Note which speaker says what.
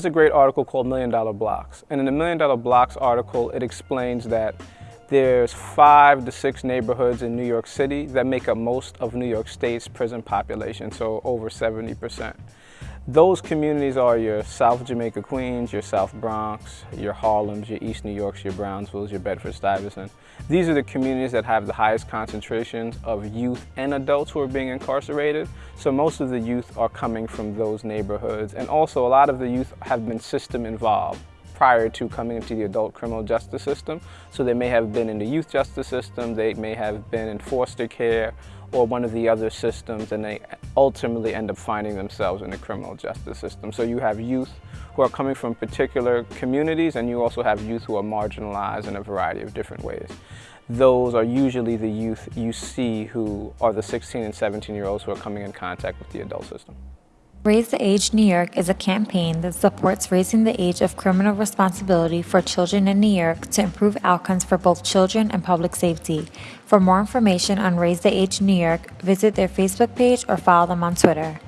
Speaker 1: There's a great article called Million Dollar Blocks. And in the Million Dollar Blocks article, it explains that there's five to six neighborhoods in New York City that make up most of New York State's prison population, so over 70%. Those communities are your South Jamaica Queens, your South Bronx, your Harlems, your East New Yorks, your Brownsvilles, your Bedford Stuyvesant. These are the communities that have the highest concentrations of youth and adults who are being incarcerated. So most of the youth are coming from those neighborhoods. And also a lot of the youth have been system involved prior to coming into the adult criminal justice system. So they may have been in the youth justice system, they may have been in foster care, or one of the other systems and they ultimately end up finding themselves in the criminal justice system. So you have youth who are coming from particular communities and you also have youth who are marginalized in a variety of different ways. Those are usually the youth you see who are the 16 and 17 year olds who are coming in contact with the adult system.
Speaker 2: Raise the Age New York is a campaign that supports raising the age of criminal responsibility for children in New York to improve outcomes for both children and public safety. For more information on Raise the Age New York, visit their Facebook page or follow them on Twitter.